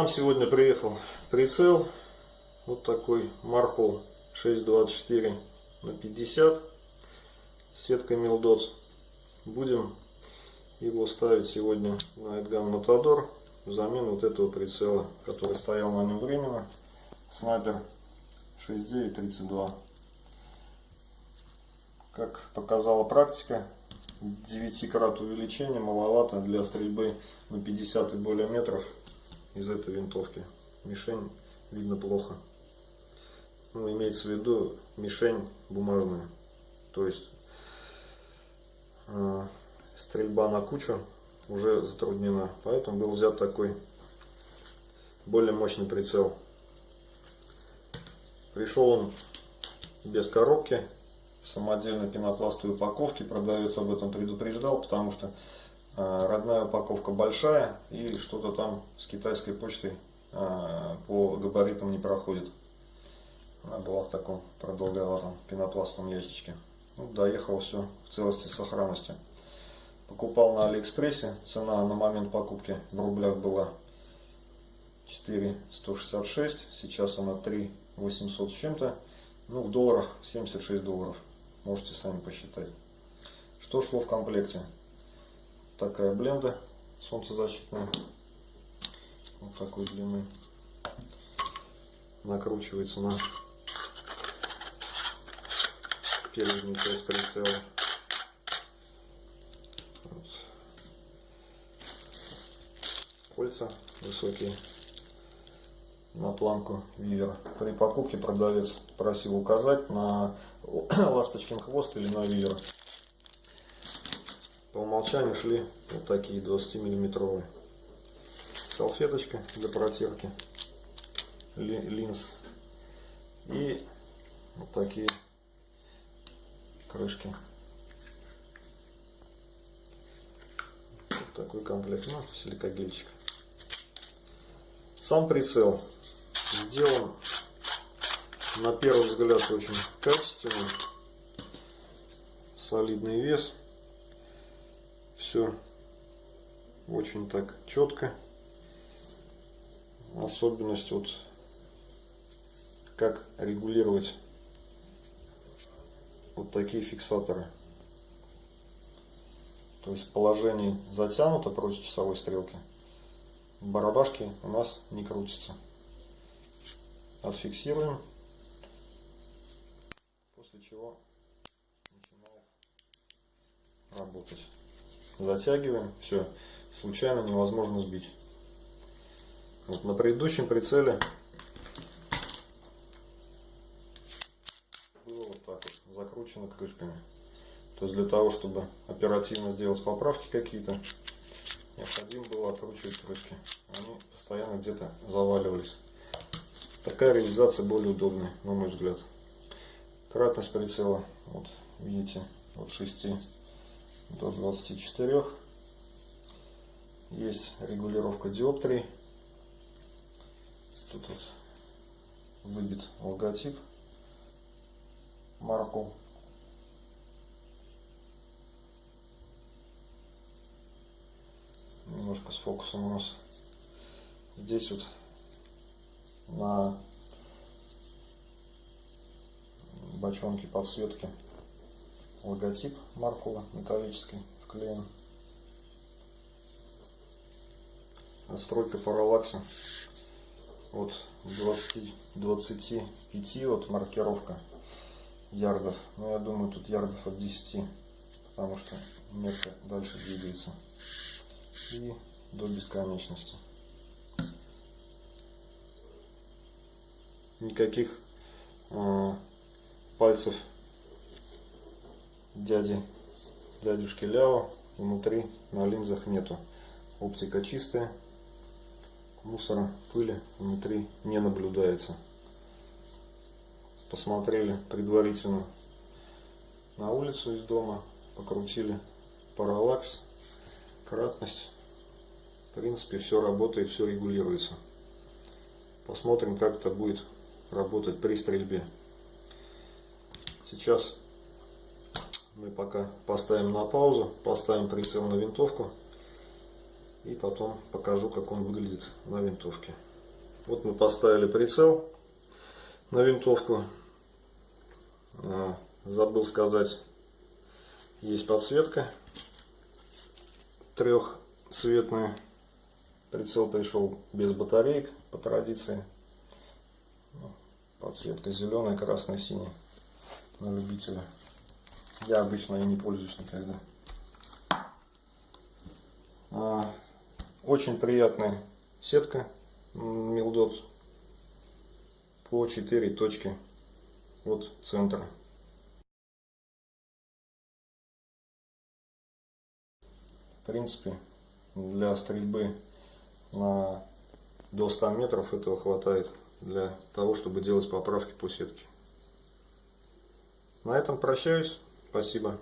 нам сегодня приехал прицел. Вот такой Marhol 624 на 50 сетка Милдот. Будем его ставить сегодня на Эдган Матадор взамен вот этого прицела, который стоял на нем временно. Снайпер 6932. Как показала практика, 9 крат увеличения маловато для стрельбы на 50 и более метров из этой винтовки. Мишень видно плохо. Ну, имеется в виду мишень бумажная. То есть э, стрельба на кучу уже затруднена. Поэтому был взят такой более мощный прицел. Пришел он без коробки, самодельной пенопластовой упаковке. Продавец об этом предупреждал, потому что э, родная упаковка большая и что-то там с китайской почтой э, по габаритам не проходит. Она была в таком продолговатом пенопластовом ящичке. Ну, доехал все в целости и сохранности. Покупал на Алиэкспрессе. Цена на момент покупки в рублях была 4,166. Сейчас она 3,800 с чем-то. Ну, в долларах 76 долларов. Можете сами посчитать. Что шло в комплекте? Такая бленда солнцезащитная. Вот такой длины. Накручивается на переднюю часть прицела. Вот. Кольца высокие на планку вивера. При покупке продавец просил указать на ласточкин хвост или на вивер. По умолчанию шли вот такие 20 миллиметровые. Салфеточка для протирки линз. И вот такие крышки. Вот такой комплект. Ну, силикогельчик. Сам прицел сделан на первый взгляд очень качественный. Солидный вес. Все очень так четко. Особенность вот как регулировать вот такие фиксаторы. То есть положение затянуто против часовой стрелки. Барабашки у нас не крутятся. Отфиксируем. После чего начинает работать. Затягиваем. Все. Случайно невозможно сбить. Вот на предыдущем прицеле закручено крышками. То есть для того, чтобы оперативно сделать поправки какие-то, необходимо было откручивать крышки. Они постоянно где-то заваливались. Такая реализация более удобная, на мой взгляд. Кратность прицела, вот видите, от 6 до 24. Есть регулировка диоптрий. Тут вот выбит логотип марку. Немножко с фокусом у нас. Здесь вот на бочонке подсветки логотип Маркова металлический вклеен. Настройка параллакса от 20, 25 вот маркировка ярдов. Но ну, я думаю, тут ярдов от 10, потому что метка дальше двигается. И до бесконечности. Никаких э, пальцев дяди, дядюшки Ляо внутри на линзах нету. Оптика чистая, мусора, пыли внутри не наблюдается посмотрели предварительно на улицу из дома, покрутили параллакс, кратность. В принципе, все работает, все регулируется. Посмотрим, как это будет работать при стрельбе. Сейчас мы пока поставим на паузу, поставим прицел на винтовку И потом покажу, как он выглядит на винтовке. Вот мы поставили прицел на винтовку. А, забыл сказать, есть подсветка трехцветная. Прицел пришел без батареек по традиции. Подсветка зеленая, красная, синяя на любителя. Я обычно и не пользуюсь никогда. А, очень приятная сетка Милдот по 4 точки от центра. В принципе, для стрельбы на до 100 метров этого хватает для того, чтобы делать поправки по сетке. На этом прощаюсь. Спасибо.